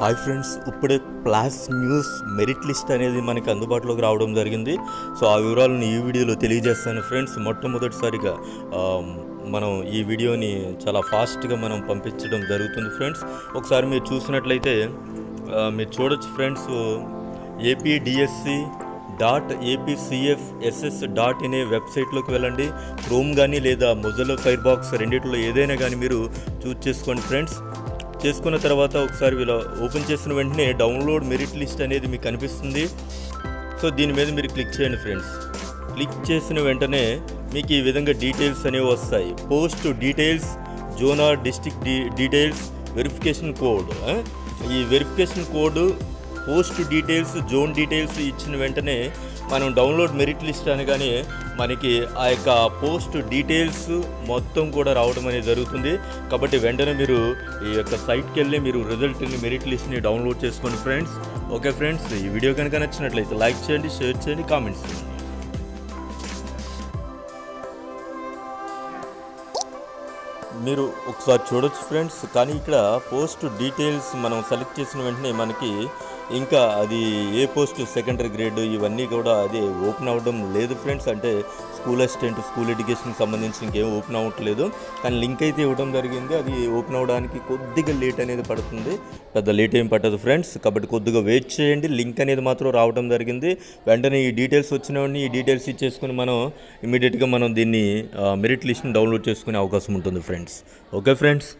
Hi friends ఇప్పుడే ప్లాస్ news merit list అనేది మనకి అందుబాటులోకి రావడం జరిగింది. సో ఆ వివరాలను ఈ వీడియోలో తెలియజేస్తాను ఫ్రెండ్స్. మొట్టమొదటిసారిగా మనం ఈ వీడియోని చాలా ఫాస్ట్గా మనం పంపించడం జరుగుతుంది ఫ్రెండ్స్. ఒకసారి మీరు చూసినట్లయితే మీరు చూడొచ్చు friends APDSC dot APCF SS dot in వెబ్సైట్లోకి వెళ్ళండి. క్రోమ్ కానీ లేదా మొజలో ఫైర్ బాక్స్ రెండిట్లో ఏదైనా కానీ మీరు చూస్ చేసుకోండి ఫ్రెండ్స్. చేసుకున్న తర్వాత ఒకసారి వీళ్ళ ఓపెన్ చేసిన వెంటనే డౌన్లోడ్ మెరిట్ లిస్ట్ అనేది మీకు కనిపిస్తుంది. సో దీని మీద మీరు క్లిక్ చేయండి ఫ్రెండ్స్. క్లిక్ చేసిన వెంటనే మీకు ఈ విధంగా డీటెయిల్స్ అనేవి వస్తాయి. Post details zone or district D details verification code ఈ verification code post details zone details ఇచ్చిన వెంటనే మనం డౌన్లోడ్ మెరిట్ లిస్ట్ అనగానే మనకి ఆ యొక్క పోస్ట్ డీటెయిల్స్ మొత్తం కూడా రావడం అనేది జరుగుతుంది. కాబట్టి వెంటనే మీరు ఈ యొక్క సైట్కి వెళ్ళి మీరు రిజల్ట్ని మెరిట్ లిస్ట్ని డౌన్లోడ్ చేసుకోండి ఫ్రెండ్స్. ఓకే ఫ్రెండ్స్ ఈ వీడియో కనుక నచ్చినట్లయితే లైక్ చేయండి షేర్ చేయండి కామెంట్స్ చేయండి. మీరు ఒకసారి చూడొచ్చు ఫ్రెండ్స్ కానీ ఇక్కడ పోస్ట్ డీటెయిల్స్ మనం సెలెక్ట్ చేసిన వెంటనే మనకి ఇంకా అది ఏ పోస్ట్ సెకండరీ గ్రేడ్ ఇవన్నీ కూడా అది ఓపెన్ అవ్వడం లేదు ఫ్రెండ్స్. అంటే స్కూల్ అసిస్టెంట్ స్కూల్ ఎడ్యుకేషన్కి సంబంధించి ఇంకేం ఓపెన్ అవ్వట్లేదు. కానీ లింక్ అయితే ఇవ్వడం జరిగింది. అది ఓపెన్ అవ్వడానికి కొద్దిగా లేట్ అనేది పడుతుంది. పెద్ద లేట్ ఏం పట్టదు ఫ్రెండ్స్. కాబట్టి కొద్దిగా వెయిట్ చేయండి. లింక్ అనేది మాత్రం రావడం జరిగింది. వెంటనే ఈ డీటెయిల్స్ వచ్చినవన్నీ ఈ డీటెయిల్స్ ఇచ్చేసుకుని మనం ఇమీడియట్గా మనం దీన్ని మెరిట్ లిస్ట్ని డౌన్లోడ్ చేసుకునే అవకాశం ఉంటుంది ఫ్రెండ్స్. Okay friends?